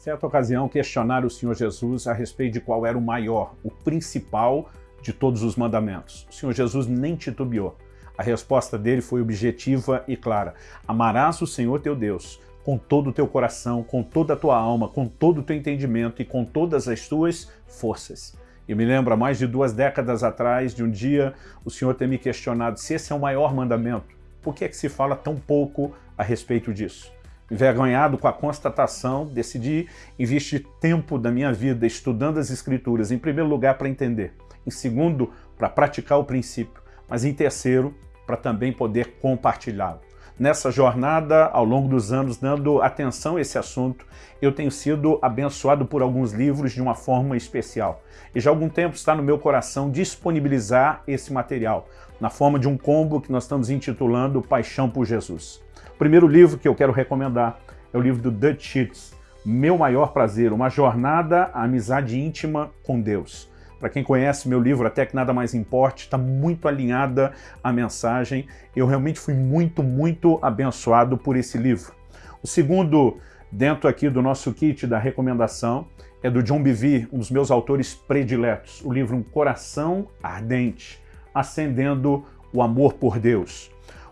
Certa ocasião, questionaram o Senhor Jesus a respeito de qual era o maior, o principal de todos os mandamentos. O Senhor Jesus nem titubeou. A resposta dele foi objetiva e clara. Amarás o Senhor teu Deus com todo o teu coração, com toda a tua alma, com todo o teu entendimento e com todas as tuas forças. Eu me lembro, há mais de duas décadas atrás, de um dia, o Senhor ter me questionado se esse é o maior mandamento. Por que é que se fala tão pouco a respeito disso? Envergonhado com a constatação, decidi investir tempo da minha vida estudando as Escrituras, em primeiro lugar para entender, em segundo, para praticar o princípio, mas em terceiro, para também poder compartilhá-lo. Nessa jornada, ao longo dos anos, dando atenção a esse assunto, eu tenho sido abençoado por alguns livros de uma forma especial. E já há algum tempo está no meu coração disponibilizar esse material, na forma de um combo que nós estamos intitulando Paixão por Jesus. O primeiro livro que eu quero recomendar é o livro do Dutch Sheets, Meu Maior Prazer, uma jornada à amizade íntima com Deus. Para quem conhece meu livro, Até que Nada Mais Importe, está muito alinhada a mensagem. Eu realmente fui muito, muito abençoado por esse livro. O segundo, dentro aqui do nosso kit da recomendação, é do John Bevere, um dos meus autores prediletos, o livro Um Coração Ardente, Acendendo o Amor por Deus.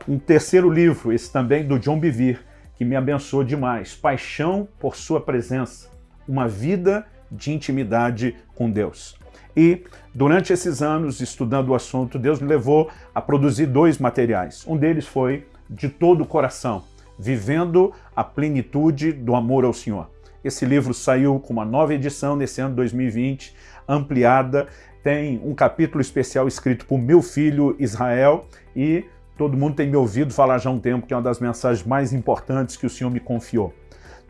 Um terceiro livro, esse também do John Bevere, que me abençoou demais, Paixão por Sua Presença, uma vida de intimidade com Deus. E durante esses anos, estudando o assunto, Deus me levou a produzir dois materiais. Um deles foi De Todo o Coração, Vivendo a Plenitude do Amor ao Senhor. Esse livro saiu com uma nova edição nesse ano 2020, ampliada, tem um capítulo especial escrito por meu filho Israel e todo mundo tem me ouvido falar já há um tempo que é uma das mensagens mais importantes que o Senhor me confiou.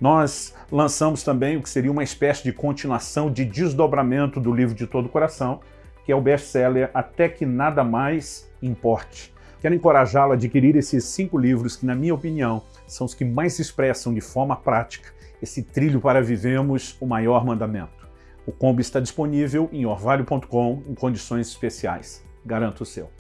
Nós lançamos também o que seria uma espécie de continuação de desdobramento do livro de todo o coração, que é o best-seller Até que Nada Mais Importe. Quero encorajá-lo a adquirir esses cinco livros que, na minha opinião, são os que mais expressam de forma prática esse trilho para vivemos o maior mandamento. O combo está disponível em orvalho.com em condições especiais. Garanto o seu.